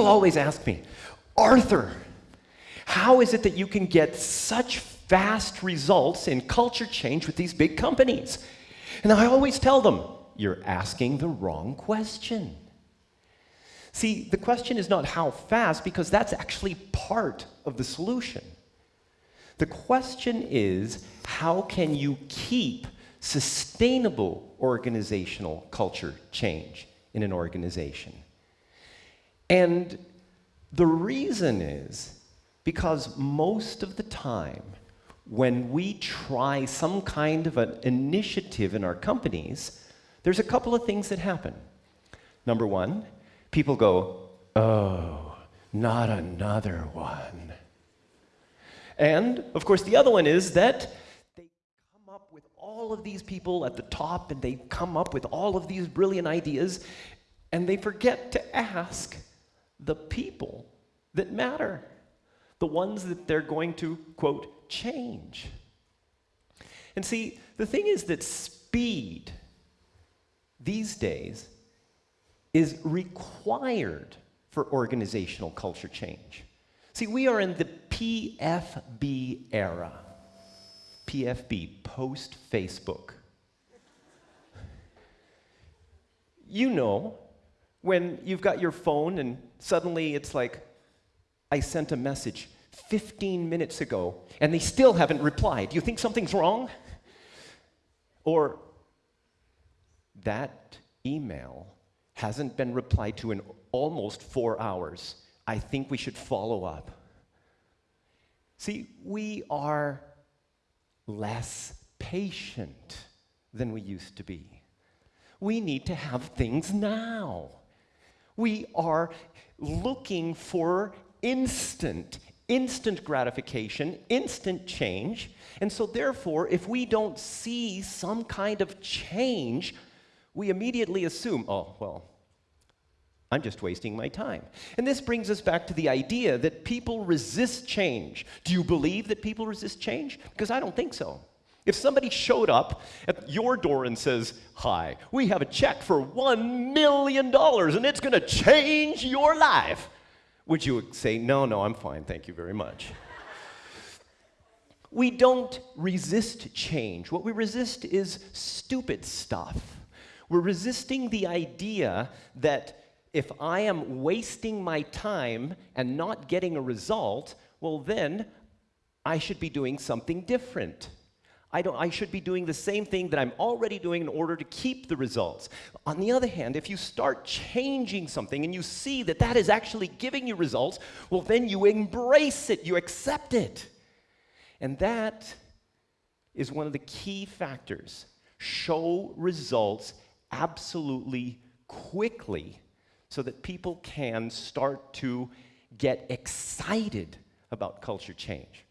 People always ask me, Arthur, how is it that you can get such fast results in culture change with these big companies? And I always tell them, you're asking the wrong question. See, the question is not how fast, because that's actually part of the solution. The question is, how can you keep sustainable organizational culture change in an organization? And the reason is because most of the time, when we try some kind of an initiative in our companies, there's a couple of things that happen. Number one, people go, oh, not another one. And, of course, the other one is that they come up with all of these people at the top and they come up with all of these brilliant ideas and they forget to ask the people that matter, the ones that they're going to, quote, change. And see, the thing is that speed these days is required for organizational culture change. See, we are in the PFB era. PFB, post Facebook. You know, when you've got your phone and suddenly it's like, I sent a message 15 minutes ago and they still haven't replied. Do you think something's wrong? Or that email hasn't been replied to in almost four hours. I think we should follow up. See, we are less patient than we used to be. We need to have things now. We are looking for instant, instant gratification, instant change. And so, therefore, if we don't see some kind of change, we immediately assume, oh, well, I'm just wasting my time. And this brings us back to the idea that people resist change. Do you believe that people resist change? Because I don't think so. If somebody showed up at your door and says, Hi, we have a check for $1 million and it's going to change your life, would you say, No, no, I'm fine, thank you very much? we don't resist change. What we resist is stupid stuff. We're resisting the idea that if I am wasting my time and not getting a result, well, then I should be doing something different. I, don't, I should be doing the same thing that I'm already doing in order to keep the results. On the other hand, if you start changing something and you see that that is actually giving you results, well, then you embrace it, you accept it. And that is one of the key factors. Show results absolutely quickly so that people can start to get excited about culture change.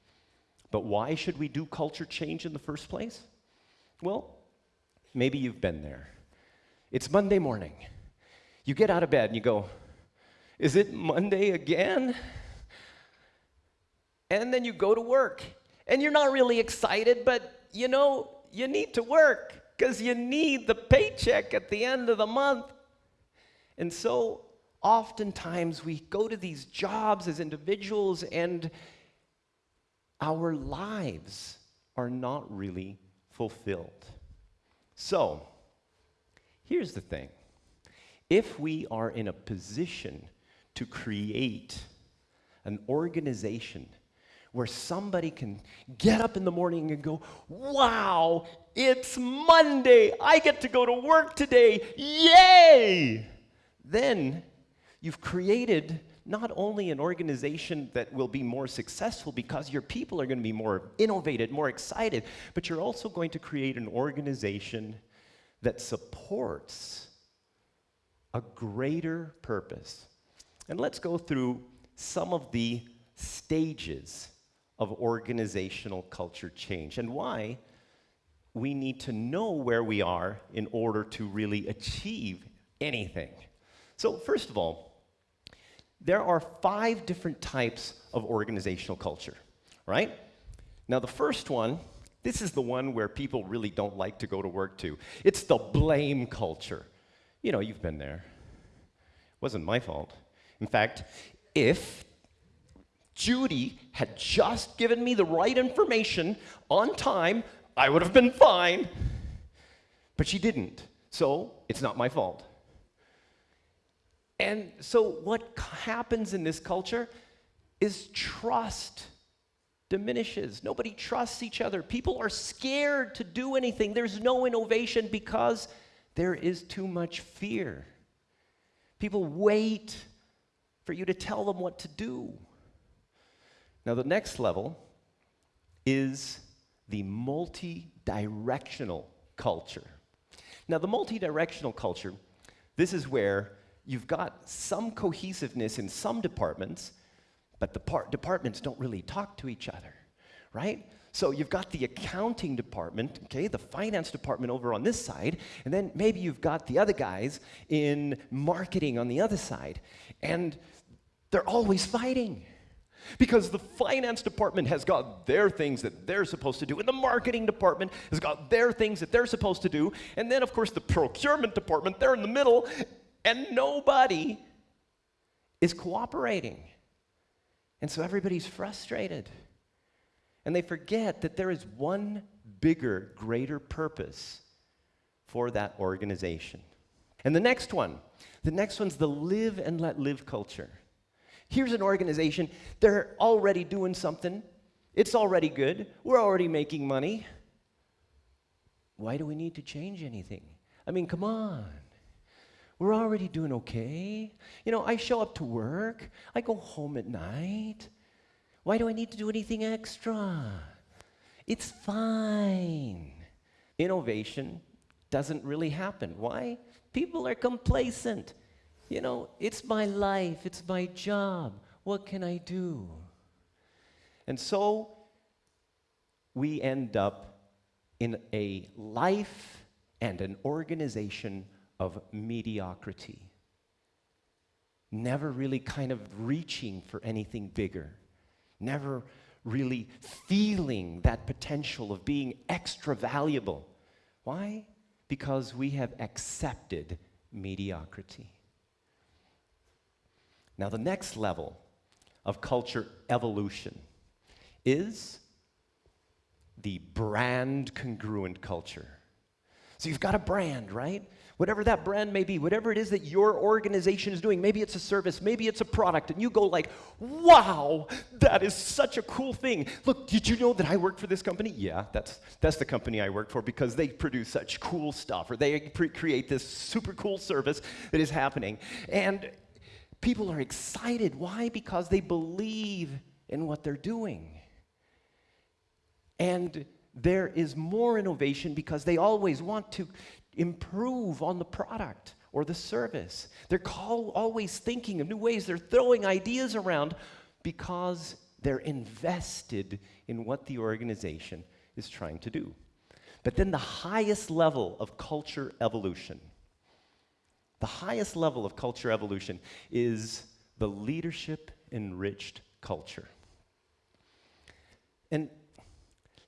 But why should we do culture change in the first place? Well, maybe you've been there. It's Monday morning. You get out of bed and you go, Is it Monday again? And then you go to work. And you're not really excited, but you know, you need to work because you need the paycheck at the end of the month. And so oftentimes we go to these jobs as individuals and our lives are not really fulfilled. So, here's the thing if we are in a position to create an organization where somebody can get up in the morning and go, Wow, it's Monday. I get to go to work today. Yay! Then you've created not only an organization that will be more successful because your people are going to be more innovative, more excited, but you're also going to create an organization that supports a greater purpose. And let's go through some of the stages of organizational culture change and why we need to know where we are in order to really achieve anything. So, first of all, there are five different types of organizational culture, right? Now, the first one, this is the one where people really don't like to go to work to. It's the blame culture. You know, you've been there. It wasn't my fault. In fact, if Judy had just given me the right information on time, I would have been fine. But she didn't, so it's not my fault. And so, what happens in this culture is trust diminishes. Nobody trusts each other. People are scared to do anything. There's no innovation because there is too much fear. People wait for you to tell them what to do. Now, the next level is the multi directional culture. Now, the multi directional culture, this is where you've got some cohesiveness in some departments, but the par- departments don't really talk to each other, right? So you've got the accounting department, okay, the finance department over on this side, and then maybe you've got the other guys in marketing on the other side. And they're always fighting. Because the finance department has got their things that they're supposed to do, and the marketing department has got their things that they're supposed to do, and then, of course, the procurement department, they're in the middle, and nobody is cooperating. And so everybody's frustrated. And they forget that there is one bigger, greater purpose for that organization. And the next one, the next one's the live and let live culture. Here's an organization, they're already doing something, it's already good, we're already making money. Why do we need to change anything? I mean, come on. We're already doing okay. You know, I show up to work, I go home at night. Why do I need to do anything extra? It's fine. Innovation doesn't really happen. Why? People are complacent. You know, it's my life, it's my job. What can I do? And so we end up in a life and an organization of mediocrity. Never really kind of reaching for anything bigger. Never really feeling that potential of being extra valuable. Why? Because we have accepted mediocrity. Now, the next level of culture evolution is the brand congruent culture. So you've got a brand, right? Whatever that brand may be, whatever it is that your organization is doing, maybe it's a service, maybe it's a product, and you go like, wow, that is such a cool thing. Look, did you know that I work for this company? Yeah, that's, that's the company I work for because they produce such cool stuff, or they create this super cool service that is happening. And people are excited. Why? Because they believe in what they're doing. And there is more innovation because they always want to improve on the product or the service. They're always thinking of new ways. They're throwing ideas around because they're invested in what the organization is trying to do. But then the highest level of culture evolution the highest level of culture evolution is the leadership enriched culture. And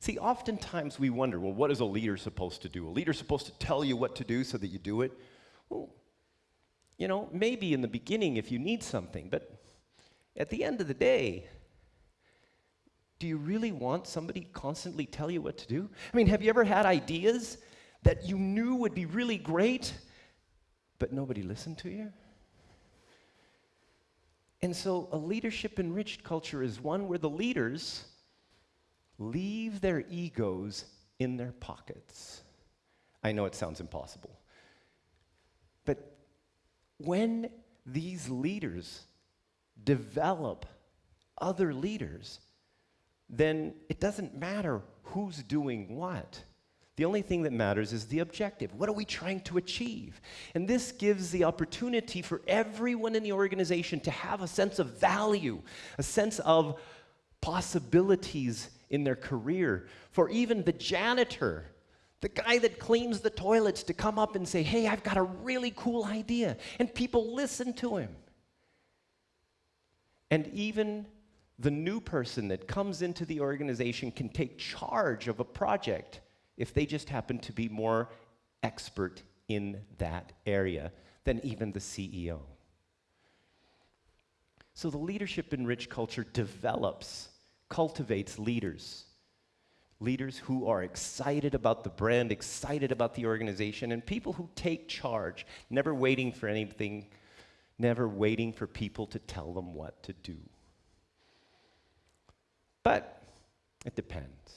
see, oftentimes we wonder well, what is a leader supposed to do? A leader's supposed to tell you what to do so that you do it? Well, you know, maybe in the beginning if you need something, but at the end of the day, do you really want somebody constantly tell you what to do? I mean, have you ever had ideas that you knew would be really great? but nobody listened to you? And so, a leadership enriched culture is one where the leaders leave their egos in their pockets. I know it sounds impossible. But when these leaders develop other leaders, then it doesn't matter who's doing what. The only thing that matters is the objective. What are we trying to achieve? And this gives the opportunity for everyone in the organization to have a sense of value, a sense of possibilities in their career. For even the janitor, the guy that cleans the toilets, to come up and say, Hey, I've got a really cool idea. And people listen to him. And even the new person that comes into the organization can take charge of a project if they just happen to be more expert in that area than even the CEO. So the leadership enriched culture develops, cultivates leaders. Leaders who are excited about the brand, excited about the organization, and people who take charge, never waiting for anything, never waiting for people to tell them what to do. But it depends.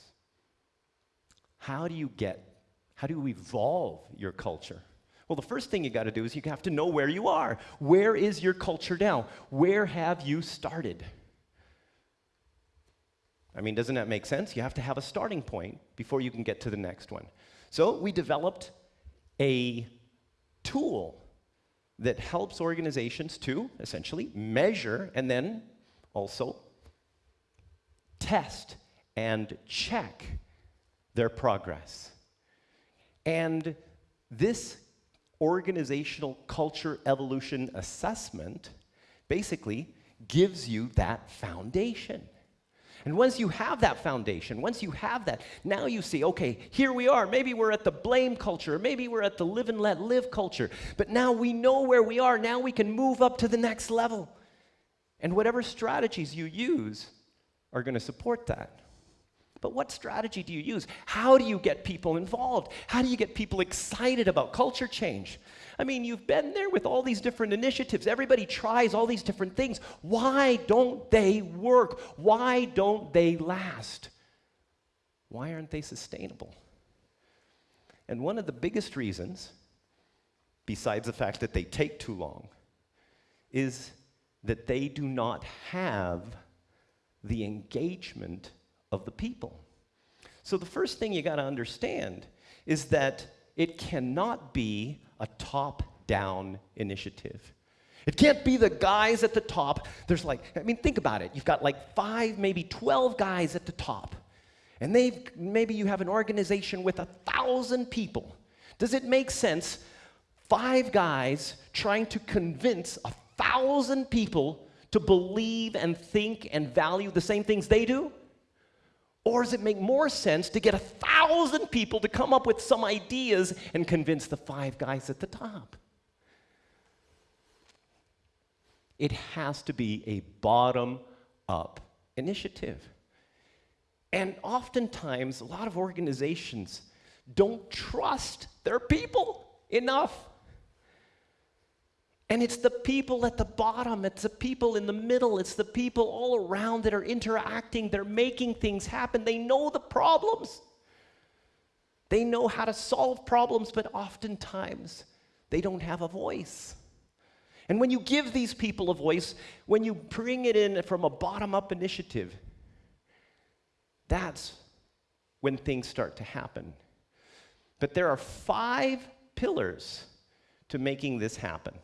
How do you get, how do you evolve your culture? Well, the first thing you got to do is you have to know where you are. Where is your culture now? Where have you started? I mean, doesn't that make sense? You have to have a starting point before you can get to the next one. So we developed a tool that helps organizations to essentially measure and then also test and check their progress. And this organizational culture evolution assessment basically gives you that foundation. And once you have that foundation, once you have that, now you see, okay, here we are. Maybe we're at the blame culture, maybe we're at the live and let live culture. But now we know where we are. Now we can move up to the next level. And whatever strategies you use are going to support that. But what strategy do you use? How do you get people involved? How do you get people excited about culture change? I mean, you've been there with all these different initiatives. Everybody tries all these different things. Why don't they work? Why don't they last? Why aren't they sustainable? And one of the biggest reasons, besides the fact that they take too long, is that they do not have the engagement of the people. So the first thing you got to understand is that it cannot be a top-down initiative. It can't be the guys at the top. There's like, I mean, think about it. You've got like five, maybe 12 guys at the top. And they've, maybe you have an organization with a thousand people. Does it make sense? Five guys trying to convince a thousand people to believe and think and value the same things they do? Or does it make more sense to get a thousand people to come up with some ideas and convince the five guys at the top? It has to be a bottom up initiative. And oftentimes, a lot of organizations don't trust their people enough. And it's the people at the bottom, it's the people in the middle, it's the people all around that are interacting, they're making things happen. They know the problems. They know how to solve problems, but oftentimes they don't have a voice. And when you give these people a voice, when you bring it in from a bottom up initiative, that's when things start to happen. But there are five pillars to making this happen.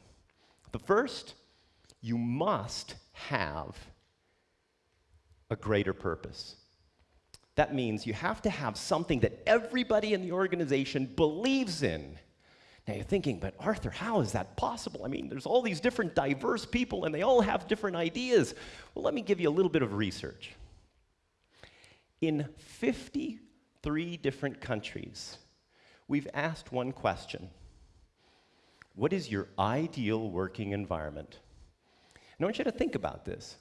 The first, you must have a greater purpose. That means you have to have something that everybody in the organization believes in. Now you're thinking, but Arthur, how is that possible? I mean, there's all these different diverse people and they all have different ideas. Well, let me give you a little bit of research. In 53 different countries, we've asked one question what is your ideal working environment? And I want you to think about this.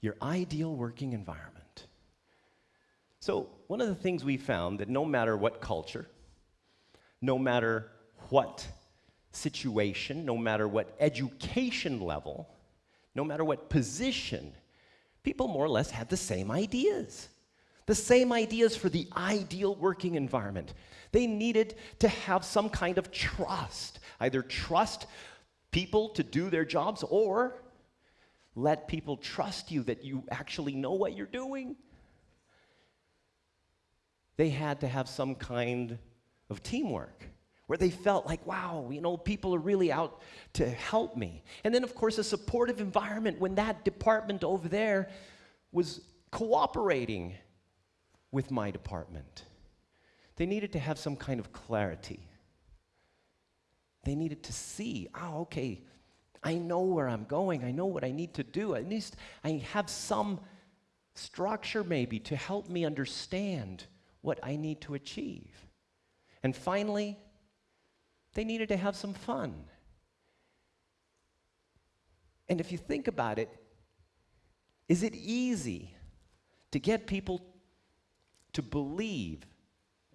Your ideal working environment. So, one of the things we found that no matter what culture, no matter what situation, no matter what education level, no matter what position, people more or less had the same ideas. The same ideas for the ideal working environment. They needed to have some kind of trust, either trust people to do their jobs or let people trust you that you actually know what you're doing. They had to have some kind of teamwork where they felt like, wow, you know, people are really out to help me. And then, of course, a supportive environment when that department over there was cooperating with my department. They needed to have some kind of clarity. They needed to see, oh, okay, I know where I'm going. I know what I need to do. At least I have some structure maybe to help me understand what I need to achieve. And finally, they needed to have some fun. And if you think about it, is it easy to get people to believe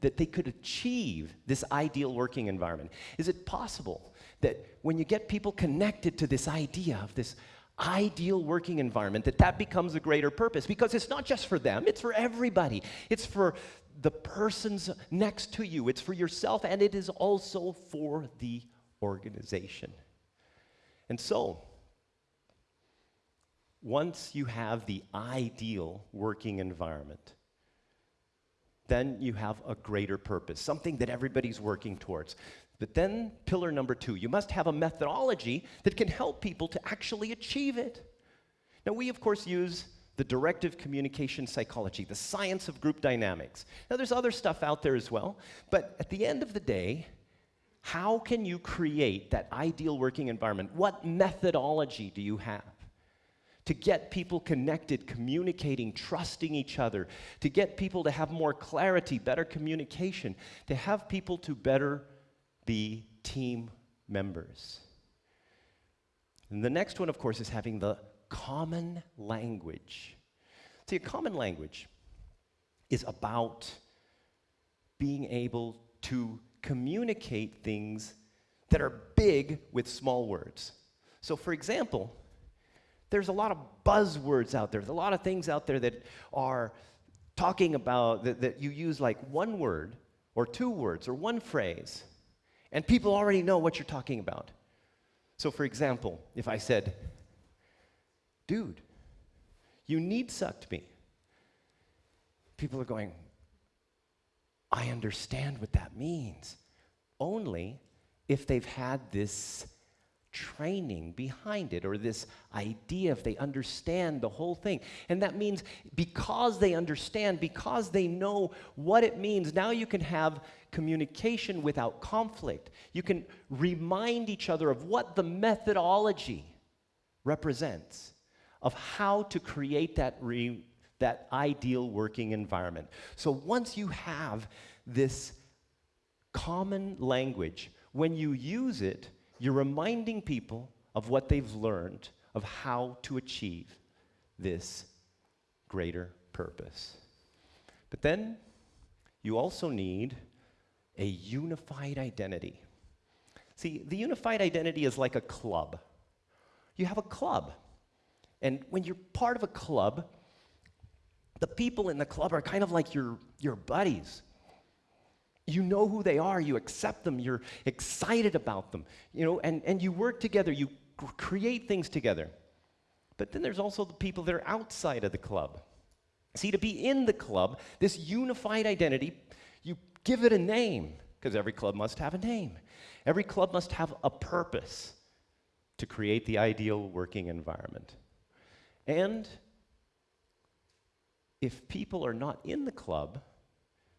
that they could achieve this ideal working environment? Is it possible that when you get people connected to this idea of this ideal working environment that that becomes a greater purpose? Because it's not just for them it's for everybody. It's for the persons next to you. It's for yourself and it is also for the organization. And so once you have the ideal working environment then you have a greater purpose, something that everybody's working towards. But then, pillar number two, you must have a methodology that can help people to actually achieve it. Now, we of course use the directive communication psychology, the science of group dynamics. Now, there's other stuff out there as well, but at the end of the day, how can you create that ideal working environment? What methodology do you have? To get people connected, communicating, trusting each other, to get people to have more clarity, better communication, to have people to better be team members. And the next one, of course, is having the common language. See, a common language is about being able to communicate things that are big with small words. So, for example, there's a lot of buzzwords out there. There's a lot of things out there that are talking about that, that you use like one word or two words or one phrase, and people already know what you're talking about. So, for example, if I said, dude, you need sucked me, people are going, I understand what that means. Only if they've had this training behind it or this idea if they understand the whole thing. And that means because they understand, because they know what it means, now you can have communication without conflict. You can remind each other of what the methodology represents, of how to create that, that ideal working environment. So once you have this common language, when you use it, you're reminding people of what they've learned of how to achieve this greater purpose. But then you also need a unified identity. See, the unified identity is like a club. You have a club. And when you're part of a club, the people in the club are kind of like your, your buddies. You know who they are, you accept them, you're excited about them, you know, and, and you work together, you create things together. But then there's also the people that are outside of the club. See, to be in the club, this unified identity, you give it a name, because every club must have a name. Every club must have a purpose to create the ideal working environment. And if people are not in the club,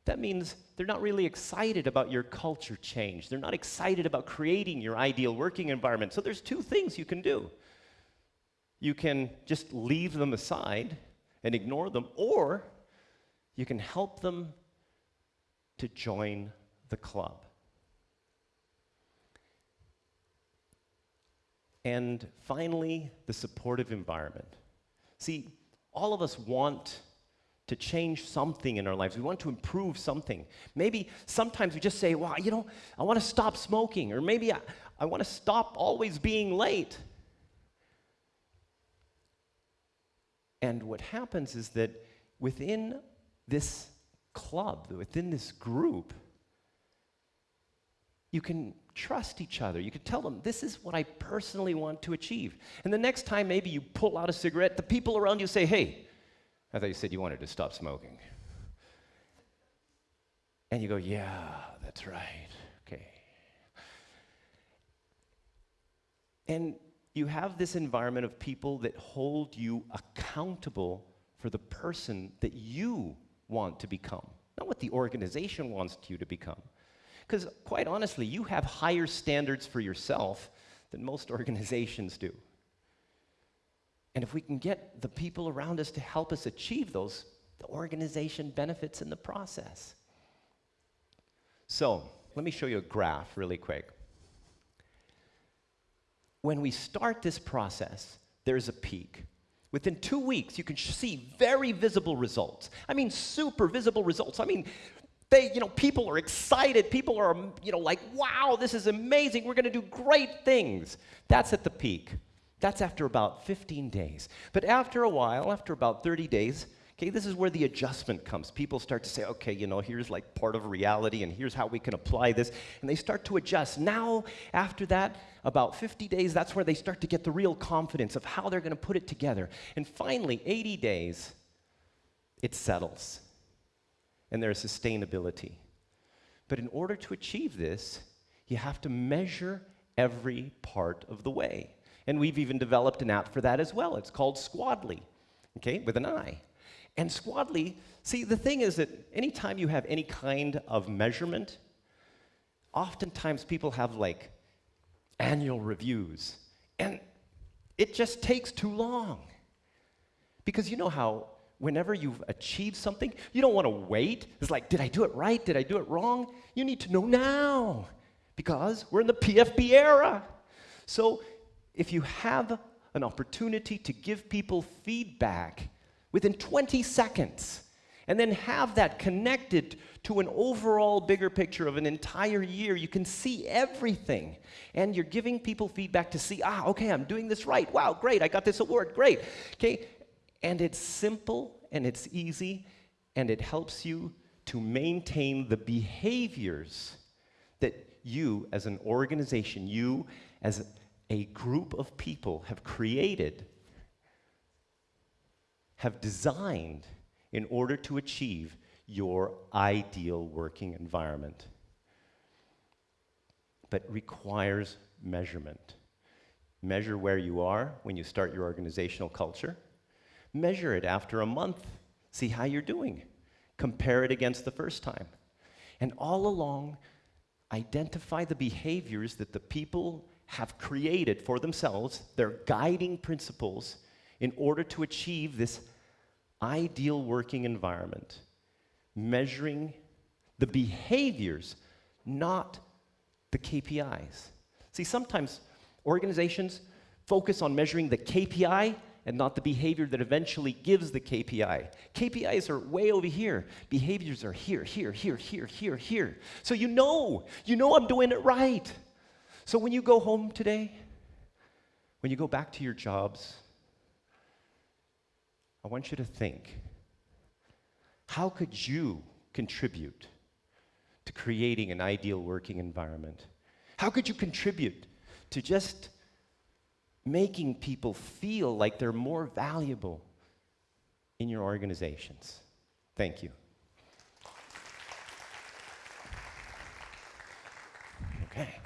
that means they're not really excited about your culture change. They're not excited about creating your ideal working environment. So there's two things you can do. You can just leave them aside and ignore them, or you can help them to join the club. And finally, the supportive environment. See, all of us want to change something in our lives. We want to improve something. Maybe sometimes we just say, well, you know, I want to stop smoking, or maybe I, I want to stop always being late. And what happens is that within this club, within this group, you can trust each other. You can tell them, this is what I personally want to achieve. And the next time maybe you pull out a cigarette, the people around you say, hey, I thought you said you wanted to stop smoking. And you go, yeah, that's right. Okay. And you have this environment of people that hold you accountable for the person that you want to become, not what the organization wants you to become. Because quite honestly, you have higher standards for yourself than most organizations do. And if we can get the people around us to help us achieve those, the organization benefits in the process. So, let me show you a graph really quick. when we start this process, there's a peak. Within two weeks, you can see very visible results. I mean, super visible results. I mean, they, you know, people are excited. People are, you know, like, wow, this is amazing. We're going to do great things. That's at the peak. That's after about 15 days. But after a while, after about 30 days, okay, this is where the adjustment comes. People start to say, okay, you know, here's like part of reality and here's how we can apply this. And they start to adjust. Now, after that, about 50 days, that's where they start to get the real confidence of how they're going to put it together. And finally, 80 days, it settles and there's sustainability. But in order to achieve this, you have to measure every part of the way. And we've even developed an app for that as well. It's called Squadly, okay, with an I. And Squadly, see, the thing is that anytime you have any kind of measurement, oftentimes people have like annual reviews, and it just takes too long. Because you know how whenever you've achieved something, you don't want to wait. It's like, did I do it right? Did I do it wrong? You need to know now because we're in the PFB era. So if you have an opportunity to give people feedback within 20 seconds, and then have that connected to an overall bigger picture of an entire year. You can see everything. And you're giving people feedback to see, ah, okay, I'm doing this right. Wow, great, I got this award, great. Okay, and it's simple and it's easy and it helps you to maintain the behaviors that you as an organization, you as a group of people have created, have designed in order to achieve your ideal working environment. But requires measurement. Measure where you are when you start your organizational culture. Measure it after a month. See how you're doing. Compare it against the first time. And all along, identify the behaviors that the people have created for themselves, their guiding principles, in order to achieve this ideal working environment. Measuring the behaviors, not the KPIs. See, sometimes organizations focus on measuring the KPI and not the behavior that eventually gives the KPI. KPIs are way over here. Behaviors are here, here, here, here, here, here. So you know, you know I'm doing it right. So when you go home today, when you go back to your jobs, I want you to think, how could you contribute to creating an ideal working environment? How could you contribute to just making people feel like they're more valuable in your organizations. Thank you. Okay.